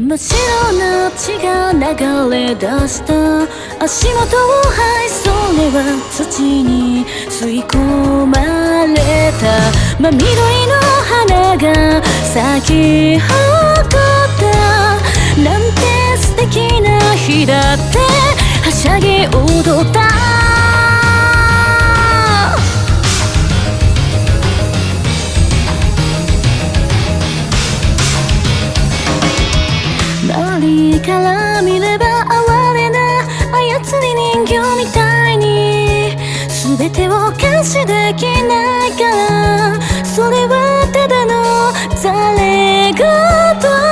真っ白な血が流れ出した。足元をはいそれは土に吸い込まれた。真緑の花が咲き誇った。なんて素敵な日だって。はしゃぎ踊った。から見れば哀れな操り人形みたいに全てを監視できないから。それはただの誰れ言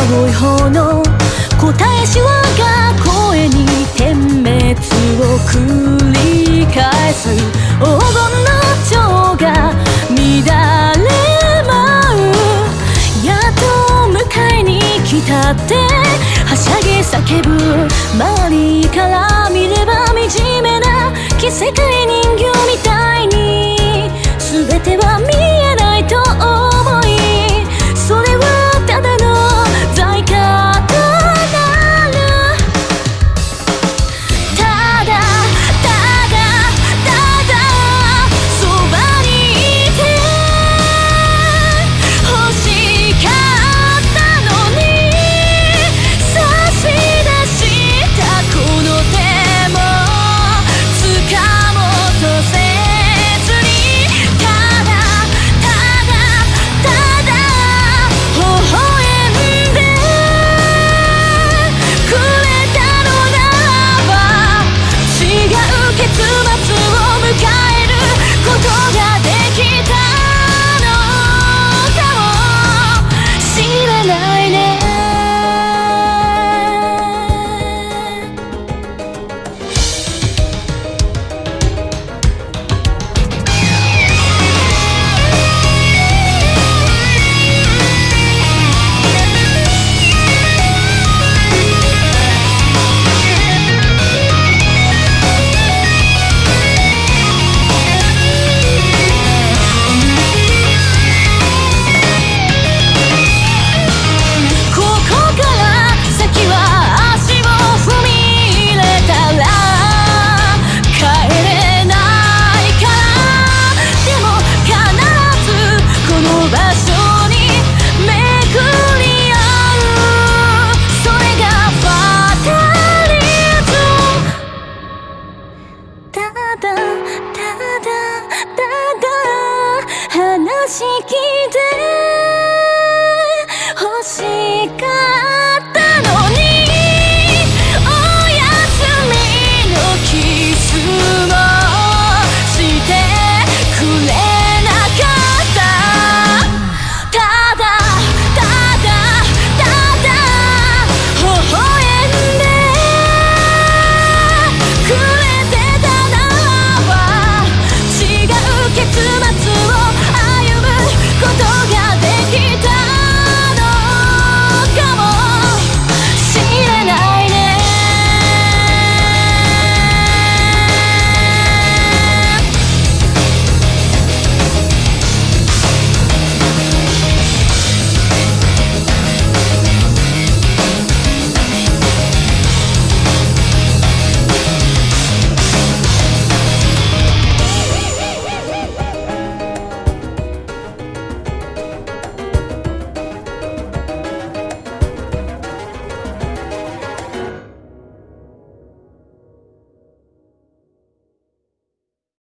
青い炎答えしわが声に点滅を繰り返す。黄金の蝶が乱れ舞う。やっと迎えに来たってはしゃぎ叫ぶ。周りから見れば惨めな奇世界人形みたい。景色で